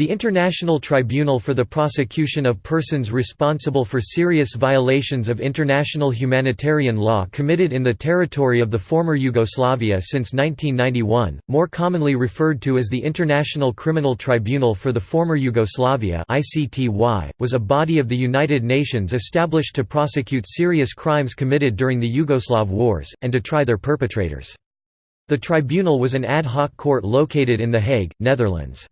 The International Tribunal for the Prosecution of Persons Responsible for Serious Violations of International Humanitarian Law committed in the territory of the former Yugoslavia since 1991, more commonly referred to as the International Criminal Tribunal for the former Yugoslavia was a body of the United Nations established to prosecute serious crimes committed during the Yugoslav wars, and to try their perpetrators. The tribunal was an ad hoc court located in The Hague, Netherlands.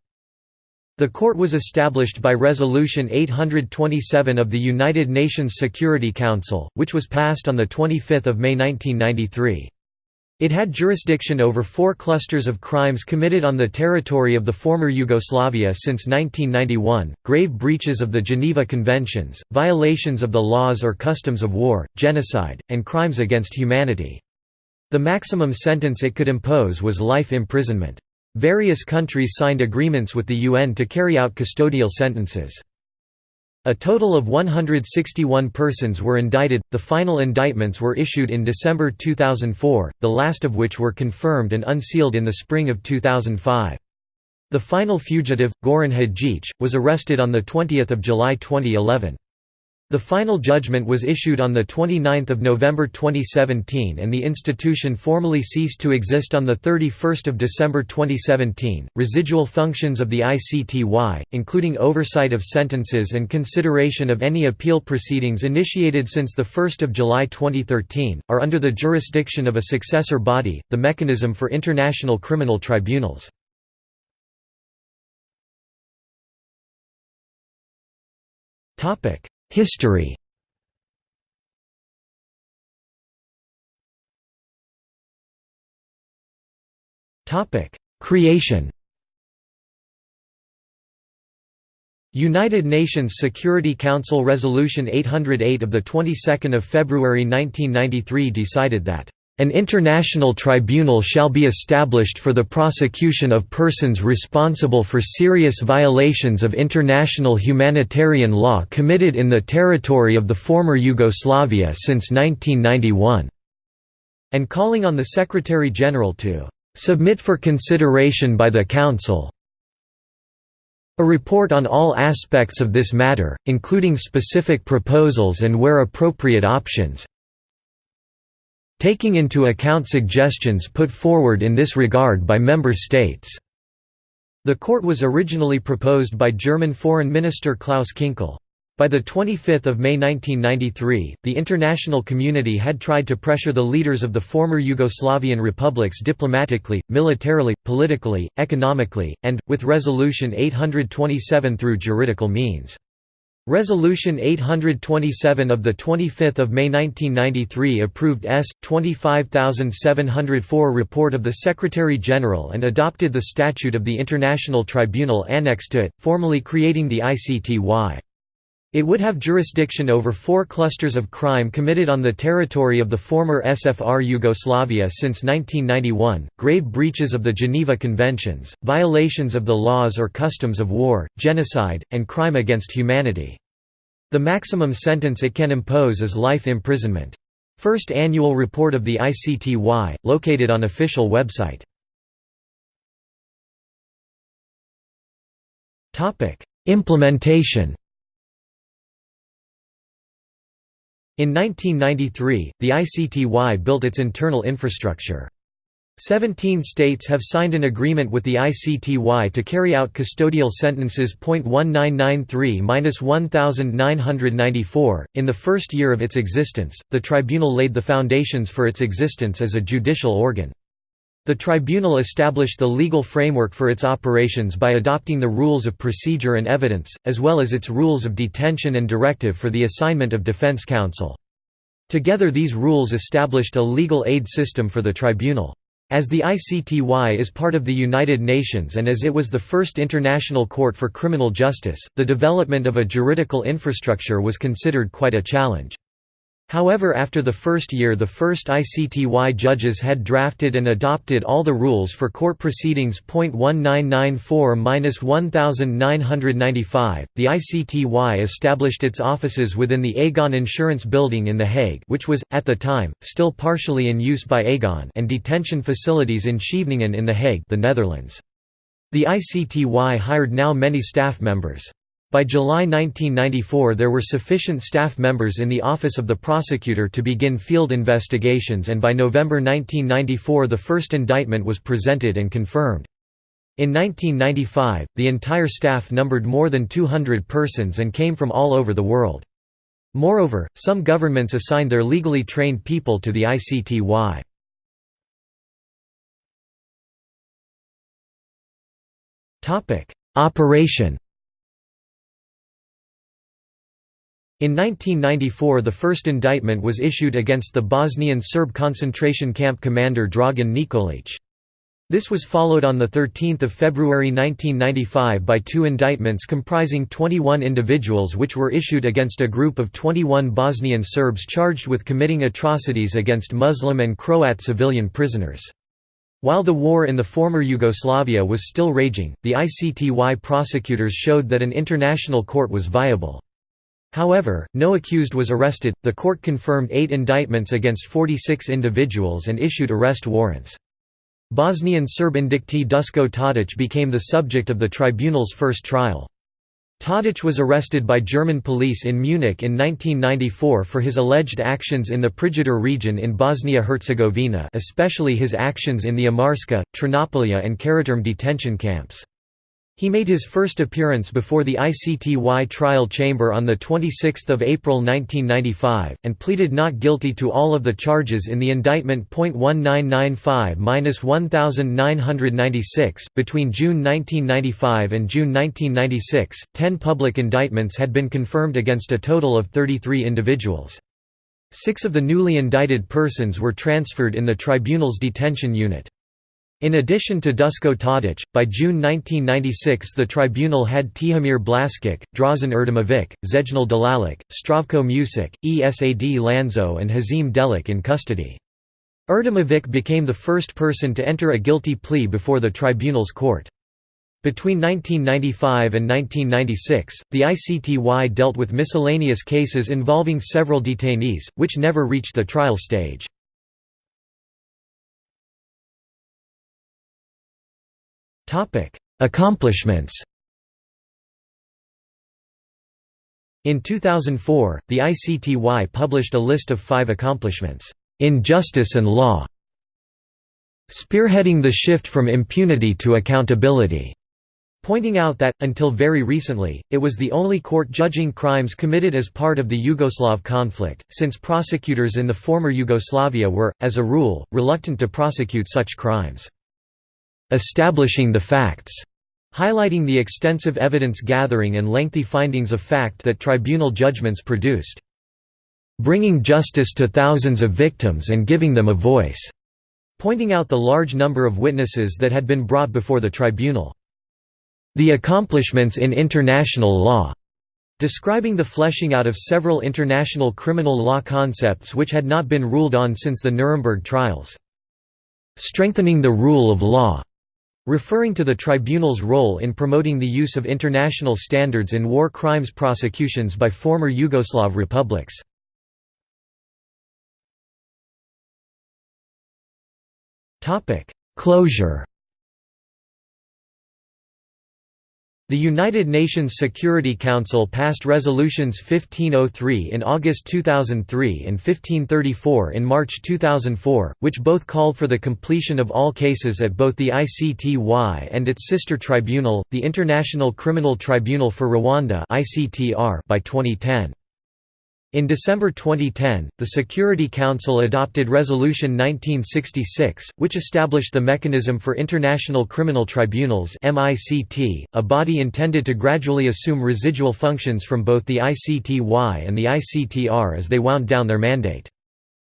The court was established by Resolution 827 of the United Nations Security Council, which was passed on 25 May 1993. It had jurisdiction over four clusters of crimes committed on the territory of the former Yugoslavia since 1991, grave breaches of the Geneva Conventions, violations of the laws or customs of war, genocide, and crimes against humanity. The maximum sentence it could impose was life imprisonment. Various countries signed agreements with the UN to carry out custodial sentences. A total of 161 persons were indicted, the final indictments were issued in December 2004, the last of which were confirmed and unsealed in the spring of 2005. The final fugitive, Goran Hadjic, was arrested on 20 July 2011. The final judgment was issued on 29 November 2017 and the institution formally ceased to exist on 31 December 2017. Residual functions of the ICTY, including oversight of sentences and consideration of any appeal proceedings initiated since 1 July 2013, are under the jurisdiction of a successor body, the Mechanism for International Criminal Tribunals. Topic History. Creation. United Nations Security Council Resolution 808 of the 22nd of February 1993 decided that an international tribunal shall be established for the prosecution of persons responsible for serious violations of international humanitarian law committed in the territory of the former Yugoslavia since 1991", and calling on the Secretary-General to "...submit for consideration by the Council a report on all aspects of this matter, including specific proposals and where appropriate options, taking into account suggestions put forward in this regard by member states." The court was originally proposed by German Foreign Minister Klaus Kinkel. By 25 May 1993, the international community had tried to pressure the leaders of the former Yugoslavian republics diplomatically, militarily, politically, economically, and, with Resolution 827 through juridical means. Resolution 827 of 25 May 1993 approved S. 25704 report of the Secretary-General and adopted the Statute of the International Tribunal annexed to it, formally creating the ICTY. It would have jurisdiction over four clusters of crime committed on the territory of the former SFR Yugoslavia since 1991, grave breaches of the Geneva Conventions, violations of the laws or customs of war, genocide, and crime against humanity. The maximum sentence it can impose is life imprisonment. First annual report of the ICTY, located on official website. Implementation In 1993, the ICTY built its internal infrastructure. Seventeen states have signed an agreement with the ICTY to carry out custodial sentences. 1993-1994. In the first year of its existence, the tribunal laid the foundations for its existence as a judicial organ. The tribunal established the legal framework for its operations by adopting the rules of procedure and evidence, as well as its rules of detention and directive for the assignment of defense counsel. Together these rules established a legal aid system for the tribunal. As the ICTY is part of the United Nations and as it was the first international court for criminal justice, the development of a juridical infrastructure was considered quite a challenge. However after the first year the first ICTY judges had drafted and adopted all the rules for court proceedings. 1994-1995, the ICTY established its offices within the Aegon Insurance Building in The Hague which was, at the time, still partially in use by Aegon and detention facilities in Scheveningen in The Hague the Netherlands. The ICTY hired now many staff members. By July 1994 there were sufficient staff members in the Office of the Prosecutor to begin field investigations and by November 1994 the first indictment was presented and confirmed. In 1995, the entire staff numbered more than 200 persons and came from all over the world. Moreover, some governments assigned their legally trained people to the ICTY. Operation In 1994 the first indictment was issued against the Bosnian Serb concentration camp commander Dragan Nikolic. This was followed on 13 February 1995 by two indictments comprising 21 individuals which were issued against a group of 21 Bosnian Serbs charged with committing atrocities against Muslim and Croat civilian prisoners. While the war in the former Yugoslavia was still raging, the ICTY prosecutors showed that an international court was viable. However, no accused was arrested. The court confirmed eight indictments against 46 individuals and issued arrest warrants. Bosnian Serb indictee Dusko Tadic became the subject of the tribunal's first trial. Tadic was arrested by German police in Munich in 1994 for his alleged actions in the Prijedor region in Bosnia-Herzegovina especially his actions in the Omarska, Trnopolje and Keraterm detention camps. He made his first appearance before the ICTY trial chamber on 26 April 1995, and pleaded not guilty to all of the charges in the indictment. 1995-1996. Between June 1995 and June 1996, ten public indictments had been confirmed against a total of 33 individuals. Six of the newly indicted persons were transferred in the tribunal's detention unit. In addition to Dusko Tadic, by June 1996 the tribunal had Tihomir Blaskic, Dražen Erdemovic, Zejnil Delalic, Zdravko Mucic, Esad Landzo and Hazim Delic in custody. Erdemovic became the first person to enter a guilty plea before the tribunal's court. Between 1995 and 1996, the ICTY dealt with miscellaneous cases involving several detainees, which never reached the trial stage. Topic: Accomplishments. In 2004, the ICTY published a list of five accomplishments, in justice and law, spearheading the shift from impunity to accountability, pointing out that, until very recently, it was the only court judging crimes committed as part of the Yugoslav conflict, since prosecutors in the former Yugoslavia were, as a rule, reluctant to prosecute such crimes establishing the facts, highlighting the extensive evidence gathering and lengthy findings of fact that tribunal judgments produced. Bringing justice to thousands of victims and giving them a voice, pointing out the large number of witnesses that had been brought before the tribunal. The accomplishments in international law, describing the fleshing out of several international criminal law concepts which had not been ruled on since the Nuremberg trials. Strengthening the rule of law, referring to the tribunal's role in promoting the use of international standards in war crimes prosecutions by former Yugoslav republics. Closure The United Nations Security Council passed resolutions 1503 in August 2003 and 1534 in March 2004, which both called for the completion of all cases at both the ICTY and its sister tribunal, the International Criminal Tribunal for Rwanda by 2010. In December 2010, the Security Council adopted Resolution 1966, which established the Mechanism for International Criminal Tribunals a body intended to gradually assume residual functions from both the ICTY and the ICTR as they wound down their mandate.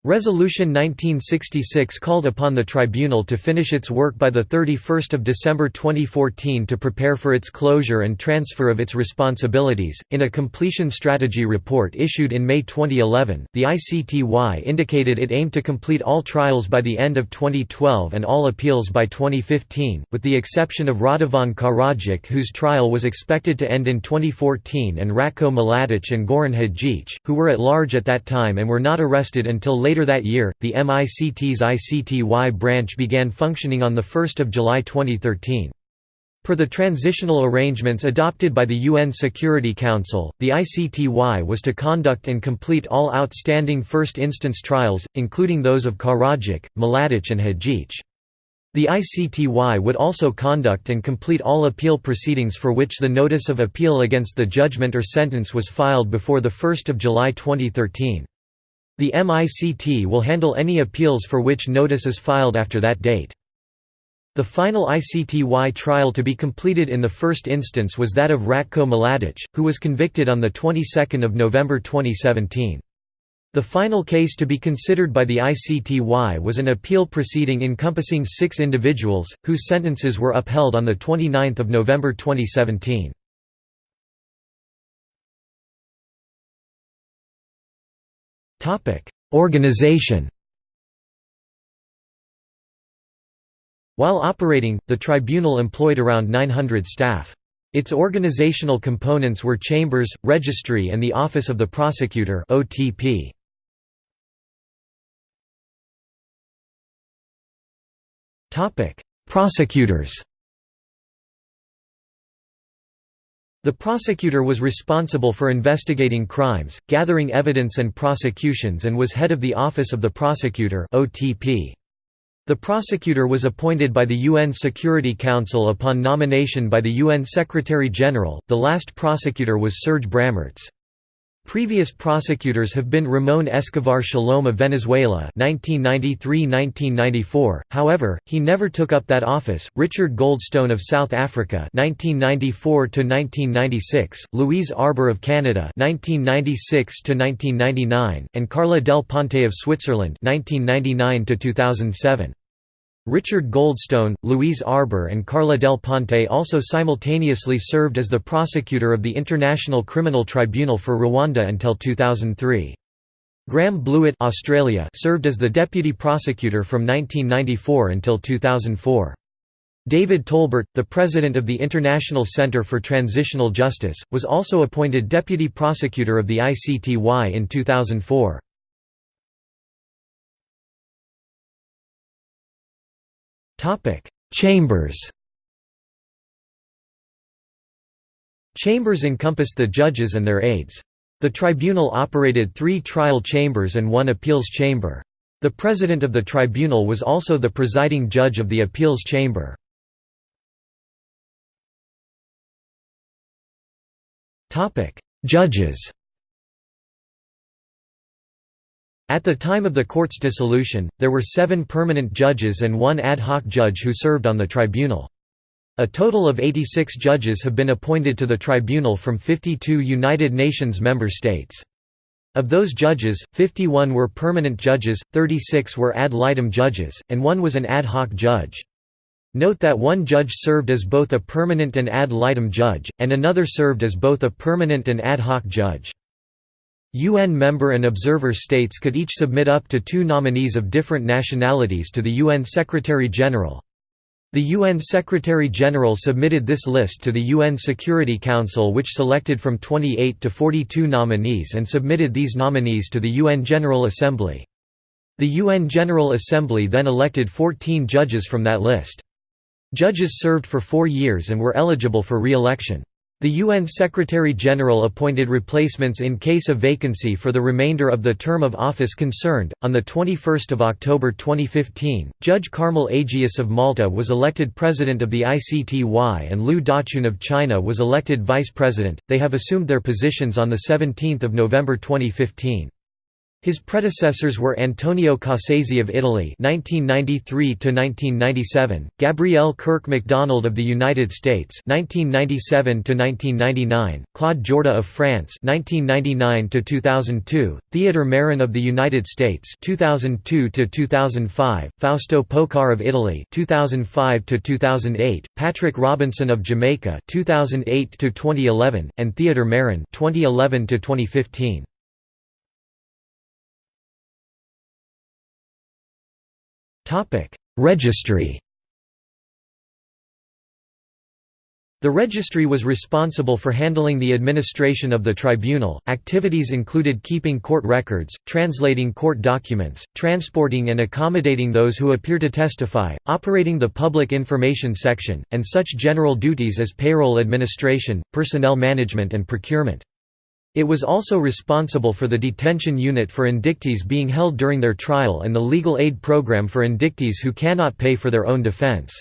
Resolution 1966 called upon the tribunal to finish its work by 31 December 2014 to prepare for its closure and transfer of its responsibilities. In a completion strategy report issued in May 2011, the ICTY indicated it aimed to complete all trials by the end of 2012 and all appeals by 2015, with the exception of Radovan Karadzic whose trial was expected to end in 2014 and Ratko Mladic and Goran Hadjic, who were at large at that time and were not arrested until later Later that year, the MICT's ICTY branch began functioning on 1 July 2013. Per the transitional arrangements adopted by the UN Security Council, the ICTY was to conduct and complete all outstanding first instance trials, including those of Karadzic, Mladic and Hadjic. The ICTY would also conduct and complete all appeal proceedings for which the notice of appeal against the judgment or sentence was filed before 1 July 2013. The MICT will handle any appeals for which notice is filed after that date. The final ICTY trial to be completed in the first instance was that of Ratko Mladic, who was convicted on the 22nd of November 2017. The final case to be considered by the ICTY was an appeal proceeding encompassing six individuals, whose sentences were upheld on 29 November 2017. Organization While operating, the tribunal employed around 900 staff. Its organizational components were chambers, registry and the Office of the Prosecutor OTP. Topic: Prosecutors The prosecutor was responsible for investigating crimes, gathering evidence and prosecutions and was head of the Office of the Prosecutor. The prosecutor was appointed by the UN Security Council upon nomination by the UN Secretary-General. The last prosecutor was Serge Brammertz. Previous prosecutors have been Ramon Escovar Salom of Venezuela (1993–1994). However, he never took up that office. Richard Goldstone of South Africa (1994–1996), Louise Arbour of Canada (1996–1999), and Carla Del Ponte of Switzerland (1999–2007). Richard Goldstone, Louise Arbour and Carla Del Ponte also simultaneously served as the prosecutor of the International Criminal Tribunal for Rwanda until 2003. Graham Blewitt Australia served as the deputy prosecutor from 1994 until 2004. David Tolbert, the president of the International Centre for Transitional Justice, was also appointed deputy prosecutor of the ICTY in 2004. Chambers Chambers encompassed the judges and their aides. The tribunal operated three trial chambers and one appeals chamber. The president of the tribunal was also the presiding judge of the appeals chamber. Judges At the time of the court's dissolution, there were seven permanent judges and one ad hoc judge who served on the tribunal. A total of 86 judges have been appointed to the tribunal from 52 United Nations member states. Of those judges, 51 were permanent judges, 36 were ad litem judges, and one was an ad hoc judge. Note that one judge served as both a permanent and ad litem judge, and another served as both a permanent and ad hoc judge. UN member and observer states could each submit up to two nominees of different nationalities to the UN Secretary-General. The UN Secretary-General submitted this list to the UN Security Council which selected from 28 to 42 nominees and submitted these nominees to the UN General Assembly. The UN General Assembly then elected 14 judges from that list. Judges served for four years and were eligible for re-election. The UN Secretary-General appointed replacements in case of vacancy for the remainder of the term of office concerned. On the 21st of October 2015, Judge Carmel Agius of Malta was elected president of the ICTY and Liu Daqun of China was elected vice president. They have assumed their positions on the 17th of November 2015. His predecessors were Antonio Cassese of Italy (1993–1997), Gabrielle Kirk MacDonald of the United States (1997–1999), Claude Jorda of France (1999–2002), Theodore Meron of the United States (2002–2005), Fausto Pocar of Italy (2005–2008), Patrick Robinson of Jamaica (2008–2011), and Theodore Meron (2011–2015). Topic: Registry. The registry was responsible for handling the administration of the tribunal. Activities included keeping court records, translating court documents, transporting and accommodating those who appear to testify, operating the public information section, and such general duties as payroll administration, personnel management, and procurement. It was also responsible for the detention unit for indictees being held during their trial and the legal aid program for indictees who cannot pay for their own defense.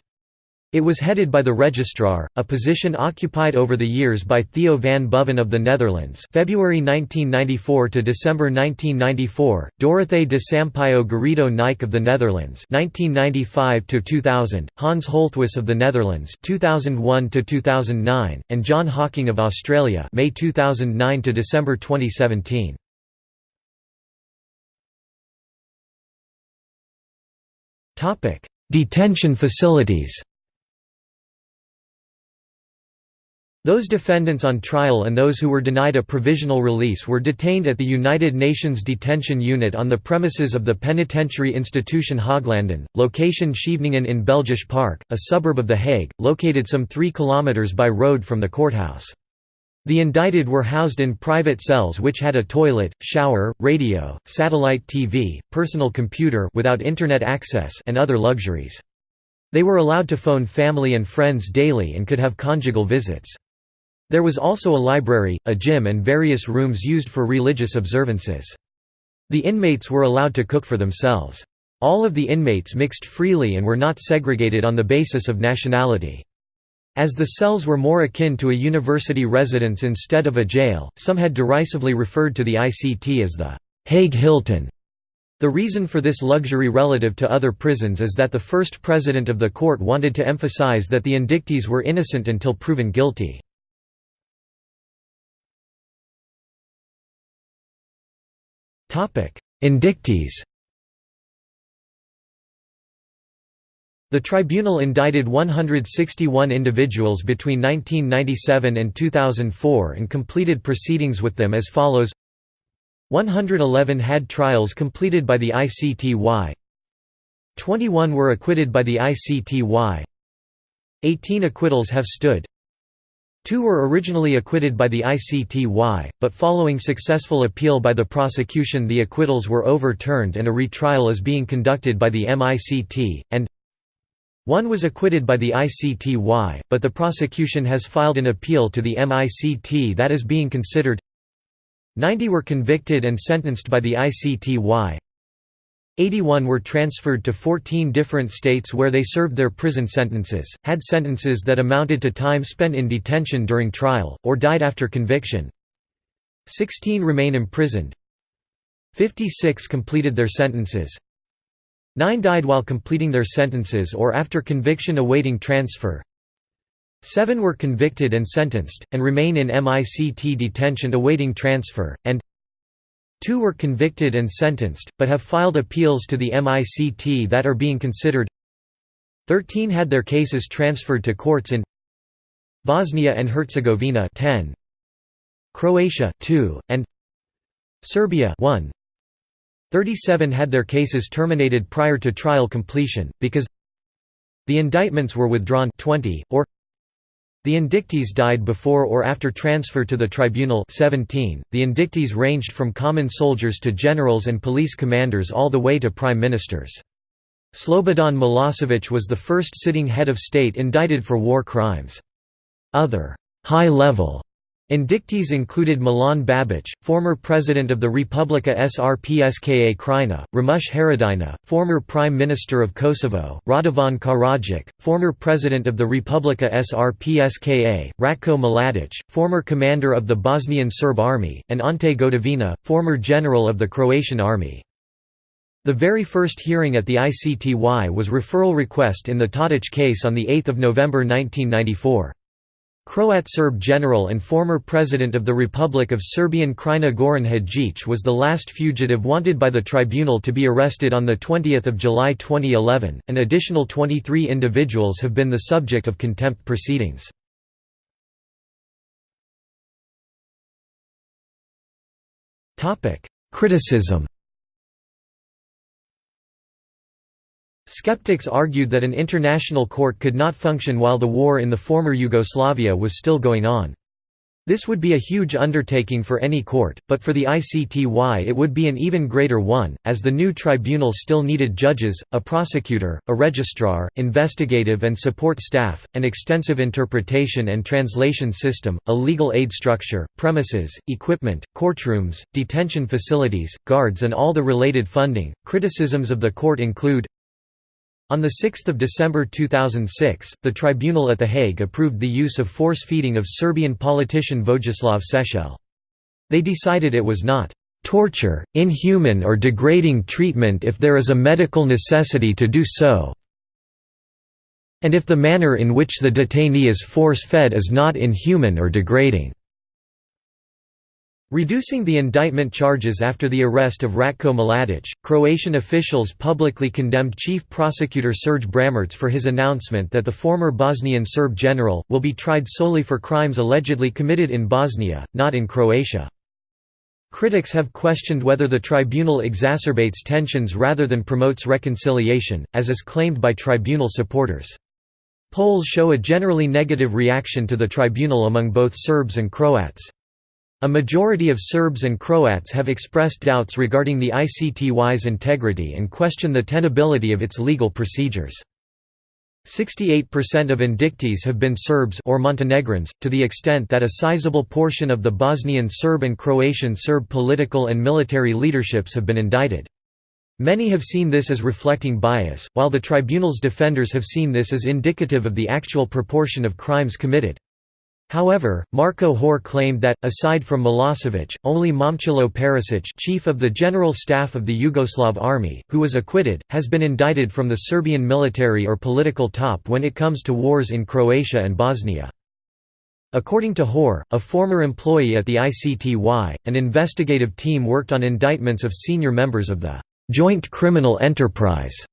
It was headed by the registrar, a position occupied over the years by Theo van Boven of the Netherlands February 1994 to December 1994, Dorothee de Sampaio Garrido Nike of the Netherlands 1995 to 2000, Hans Holthuis of the Netherlands 2001 to 2009, and John Hocking of Australia May 2009 to December 2017. Topic: Detention facilities. Those defendants on trial and those who were denied a provisional release were detained at the United Nations Detention Unit on the premises of the penitentiary institution Haaglanden, location Scheveningen in Belgisch Park, a suburb of The Hague, located some 3 km by road from the courthouse. The indicted were housed in private cells which had a toilet, shower, radio, satellite TV, personal computer without internet access and other luxuries. They were allowed to phone family and friends daily and could have conjugal visits. There was also a library, a gym and various rooms used for religious observances. The inmates were allowed to cook for themselves. All of the inmates mixed freely and were not segregated on the basis of nationality. As the cells were more akin to a university residence instead of a jail, some had derisively referred to the ICT as the Hague Hilton. The reason for this luxury relative to other prisons is that the first president of the court wanted to emphasize that the indictees were innocent until proven guilty. Indictees. The tribunal indicted 161 individuals between 1997 and 2004 and completed proceedings with them as follows. 111 had trials completed by the ICTY 21 were acquitted by the ICTY 18 acquittals have stood Two were originally acquitted by the ICTY, but following successful appeal by the prosecution the acquittals were overturned and a retrial is being conducted by the MICT, and one was acquitted by the ICTY, but the prosecution has filed an appeal to the MICT that is being considered. 90 were convicted and sentenced by the ICTY 81 were transferred to 14 different states where they served their prison sentences, had sentences that amounted to time spent in detention during trial, or died after conviction. 16 remain imprisoned. 56 completed their sentences. 9 died while completing their sentences or after conviction awaiting transfer. 7 were convicted and sentenced, and remain in MICT detention awaiting transfer, and Two were convicted and sentenced, but have filed appeals to the MICT that are being considered. Thirteen had their cases transferred to courts in Bosnia and Herzegovina 10, Croatia 2, and Serbia 1. 37 had their cases terminated prior to trial completion, because the indictments were withdrawn 20, or the indictees died before or after transfer to the tribunal 17. .The indictees ranged from common soldiers to generals and police commanders all the way to prime ministers. Slobodan Milosevic was the first sitting head of state indicted for war crimes. Other high-level Indictees included Milan Babic, former president of the Republika Srpska Krajina, Ramush Haradinaj, former prime minister of Kosovo, Radovan Karadzic, former president of the Republika Srpska, Ratko Mladic, former commander of the Bosnian Serb army, and Ante Gotovina, former general of the Croatian army. The very first hearing at the ICTY was referral request in the Tadic case on 8 November 1994. Croat Serb general and former president of the Republic of Serbian Krajina Goran Hadjic was the last fugitive wanted by the tribunal to be arrested on 20 July 2011. An additional 23 individuals have been the subject of contempt proceedings. Criticism Skeptics argued that an international court could not function while the war in the former Yugoslavia was still going on. This would be a huge undertaking for any court, but for the ICTY it would be an even greater one, as the new tribunal still needed judges, a prosecutor, a registrar, investigative and support staff, an extensive interpretation and translation system, a legal aid structure, premises, equipment, courtrooms, detention facilities, guards and all the related funding. Criticisms of the court include on 6 December 2006, the tribunal at The Hague approved the use of force-feeding of Serbian politician Vojislav Šešelj. They decided it was not "...torture, inhuman or degrading treatment if there is a medical necessity to do so and if the manner in which the detainee is force-fed is not inhuman or degrading." Reducing the indictment charges after the arrest of Ratko Mladic, Croatian officials publicly condemned Chief Prosecutor Serge Brammertz for his announcement that the former Bosnian Serb general, will be tried solely for crimes allegedly committed in Bosnia, not in Croatia. Critics have questioned whether the tribunal exacerbates tensions rather than promotes reconciliation, as is claimed by tribunal supporters. Polls show a generally negative reaction to the tribunal among both Serbs and Croats. A majority of Serbs and Croats have expressed doubts regarding the ICTY's integrity and question the tenability of its legal procedures. 68% of indictees have been Serbs or Montenegrins, to the extent that a sizable portion of the Bosnian Serb and Croatian Serb political and military leaderships have been indicted. Many have seen this as reflecting bias, while the tribunal's defenders have seen this as indicative of the actual proportion of crimes committed. However, Marko Hoare claimed that, aside from Milosevic, only Momcilo Perisic chief of the General Staff of the Yugoslav Army, who was acquitted, has been indicted from the Serbian military or political top when it comes to wars in Croatia and Bosnia. According to Hoare, a former employee at the ICTY, an investigative team worked on indictments of senior members of the «joint criminal enterprise»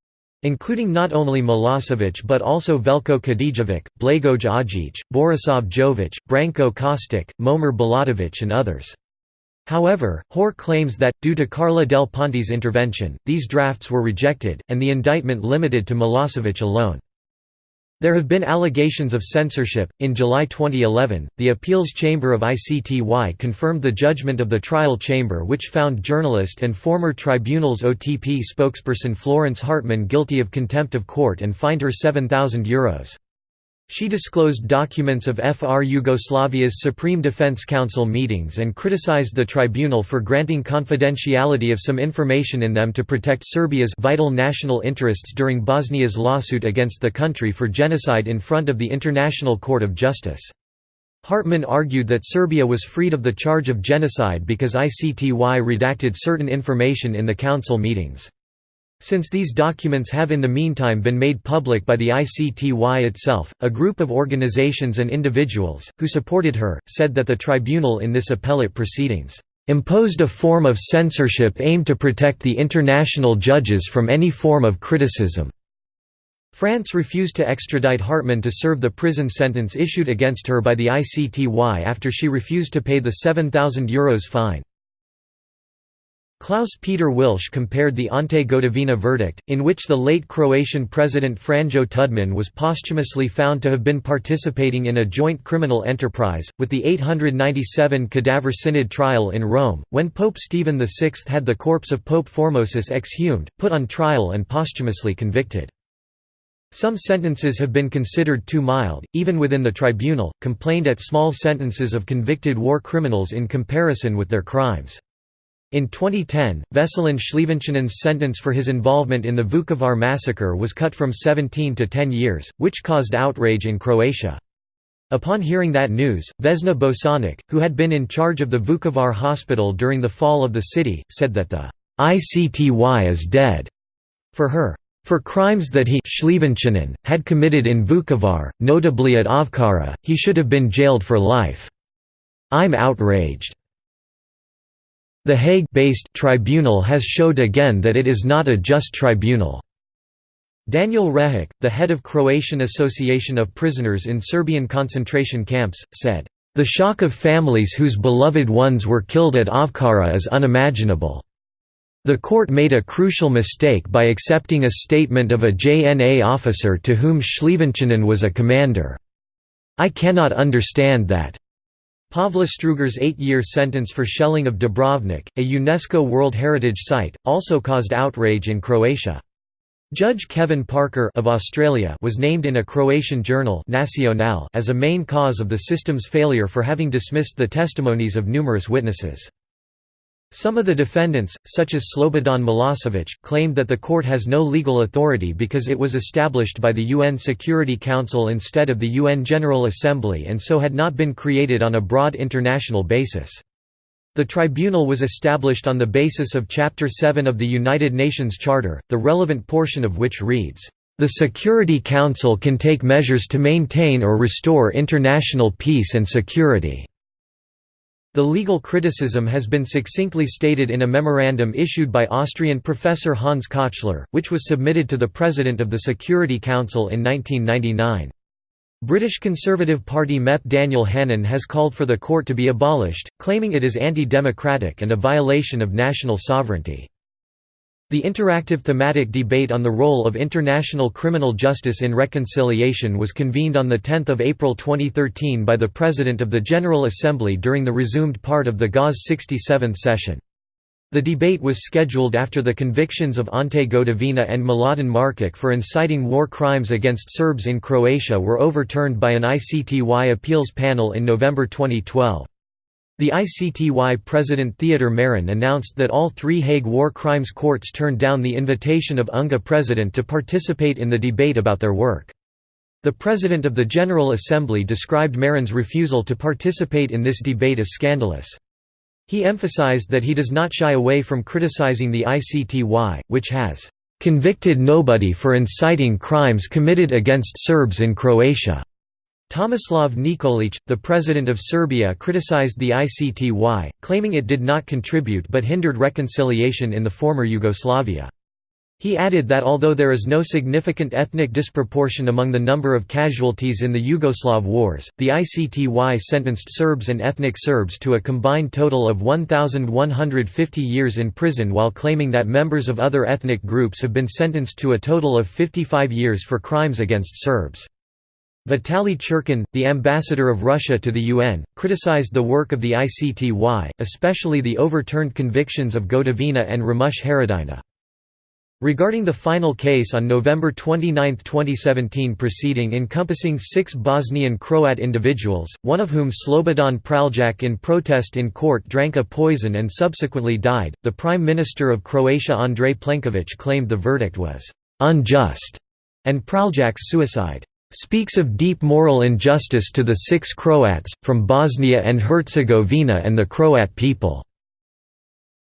including not only Milosevic but also Veljko Kadijevic, Blagoj Adzic, Borisav Jovic, Branko Kostic, Momir Bulatovic and others. However, Hoare claims that, due to Carla Del Ponte's intervention, these drafts were rejected, and the indictment limited to Milosevic alone. There have been allegations of censorship. In July 2011, the appeals chamber of ICTY confirmed the judgment of the trial chamber, which found journalist and former tribunal's OTP spokesperson Florence Hartmann guilty of contempt of court and fined her €7,000. She disclosed documents of FR Yugoslavia's Supreme Defense Council meetings and criticized the tribunal for granting confidentiality of some information in them to protect Serbia's vital national interests during Bosnia's lawsuit against the country for genocide in front of the International Court of Justice. Hartmann argued that Serbia was freed of the charge of genocide because ICTY redacted certain information in the council meetings. Since these documents have in the meantime been made public by the ICTY itself, a group of organizations and individuals, who supported her, said that the tribunal in this appellate proceedings, "...imposed a form of censorship aimed to protect the international judges from any form of criticism." France refused to extradite Hartmann to serve the prison sentence issued against her by the ICTY after she refused to pay the €7,000 fine. Klaus-Peter Wilsch compared the Ante Gotovina verdict, in which the late Croatian president Franjo Tudman was posthumously found to have been participating in a joint criminal enterprise, with the 897 cadaver synod trial in Rome, when Pope Stephen VI had the corpse of Pope Formosus exhumed, put on trial and posthumously convicted. Some sentences have been considered too mild, even within the tribunal, complained at small sentences of convicted war criminals in comparison with their crimes. In 2010, Veselin Šljivančanin's sentence for his involvement in the Vukovar massacre was cut from 17 to 10 years, which caused outrage in Croatia. Upon hearing that news, Vesna Bosanac, who had been in charge of the Vukovar hospital during the fall of the city, said that the ICTY is dead. For her, for crimes that he had committed in Vukovar, notably at Ovčara, he should have been jailed for life. I'm outraged. The Hague-based tribunal has showed again that it is not a just tribunal. Daniel Rehic, the head of Croatian Association of Prisoners in Serbian concentration camps, said, "...the shock of families whose beloved ones were killed at Ovčara is unimaginable." The court made a crucial mistake by accepting a statement of a JNA officer to whom Šljivančanin was a commander. I cannot understand that. Pavle Strugar's eight-year sentence for shelling of Dubrovnik, a UNESCO World Heritage Site, also caused outrage in Croatia. Judge Kevin Parker of Australia was named in a Croatian journal Nacional as a main cause of the system's failure for having dismissed the testimonies of numerous witnesses. Some of the defendants, such as Slobodan Milosevic, claimed that the court has no legal authority because it was established by the UN Security Council instead of the UN General Assembly and so had not been created on a broad international basis. The tribunal was established on the basis of Chapter 7 of the United Nations Charter, the relevant portion of which reads, "...the Security Council can take measures to maintain or restore international peace and security." The legal criticism has been succinctly stated in a memorandum issued by Austrian professor Hans Kochler, which was submitted to the President of the Security Council in 1999. British Conservative Party MEP Daniel Hannan has called for the court to be abolished, claiming it is anti-democratic and a violation of national sovereignty. The interactive thematic debate on the role of international criminal justice in reconciliation was convened on 10 April 2013 by the President of the General Assembly during the resumed part of the GA's 67th session. The debate was scheduled after the convictions of Ante Gotovina and Mladen Markač for inciting war crimes against Serbs in Croatia were overturned by an ICTY appeals panel in November 2012. The ICTY president Theodor Meron announced that all three Hague war crimes courts turned down the invitation of UNGA president to participate in the debate about their work. The President of the General Assembly described Meron's refusal to participate in this debate as scandalous. He emphasized that he does not shy away from criticizing the ICTY, which has "...convicted nobody for inciting crimes committed against Serbs in Croatia." Tomislav Nikolic, the president of Serbia criticized the ICTY, claiming it did not contribute but hindered reconciliation in the former Yugoslavia. He added that although there is no significant ethnic disproportion among the number of casualties in the Yugoslav wars, the ICTY sentenced Serbs and ethnic Serbs to a combined total of 1,150 years in prison while claiming that members of other ethnic groups have been sentenced to a total of 55 years for crimes against Serbs. Vitaly Churkin, the ambassador of Russia to the UN, criticized the work of the ICTY, especially the overturned convictions of Gotovina and Ramush Haradinaj. Regarding the final case on November 29, 2017 proceeding encompassing six Bosnian Croat individuals, one of whom Slobodan Praljak in protest in court drank a poison and subsequently died, the Prime Minister of Croatia Andrej Plenković claimed the verdict was «unjust» and Praljak's suicide speaks of deep moral injustice to the six Croats, from Bosnia and Herzegovina and the Croat people.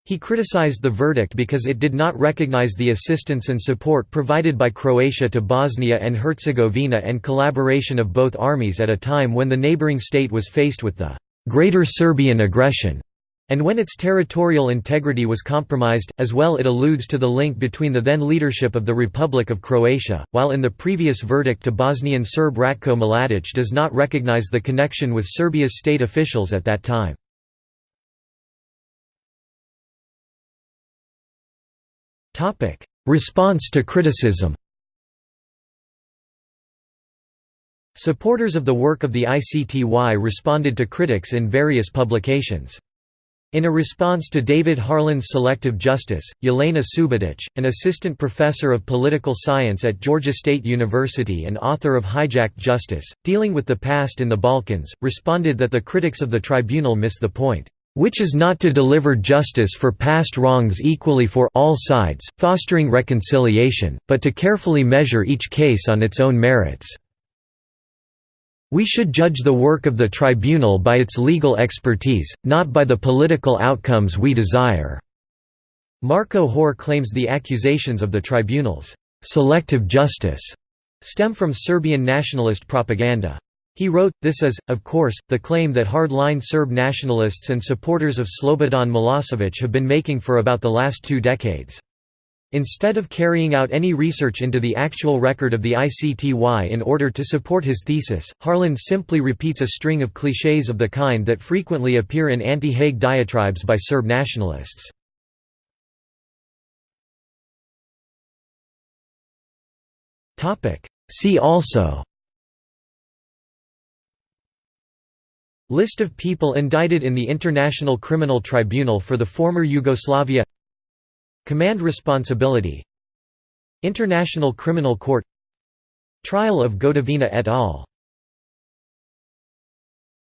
He criticized the verdict because it did not recognize the assistance and support provided by Croatia to Bosnia and Herzegovina and collaboration of both armies at a time when the neighboring state was faced with the «Greater Serbian aggression» And when its territorial integrity was compromised, as well it alludes to the link between the then leadership of the Republic of Croatia, while in the previous verdict to Bosnian Serb Ratko Mladic does not recognize the connection with Serbia's state officials at that time. Response to criticism Supporters of the work of the ICTY responded to critics in various publications. In a response to David Harland's selective justice, Jelena Subotic, an assistant professor of political science at Georgia State University and author of Hijacked Justice, dealing with the past in the Balkans, responded that the critics of the tribunal miss the point, "...which is not to deliver justice for past wrongs equally for all sides, fostering reconciliation, but to carefully measure each case on its own merits." We should judge the work of the tribunal by its legal expertise, not by the political outcomes we desire." Marko Hoare claims the accusations of the tribunal's «selective justice» stem from Serbian nationalist propaganda. He wrote, this is, of course, the claim that hard-line Serb nationalists and supporters of Slobodan Milosevic have been making for about the last two decades. Instead of carrying out any research into the actual record of the ICTY in order to support his thesis, Harland simply repeats a string of clichés of the kind that frequently appear in anti-Hague diatribes by Serb nationalists. See also List of people indicted in the International Criminal Tribunal for the former Yugoslavia Command responsibility International Criminal Court Trial of Gotovina et al.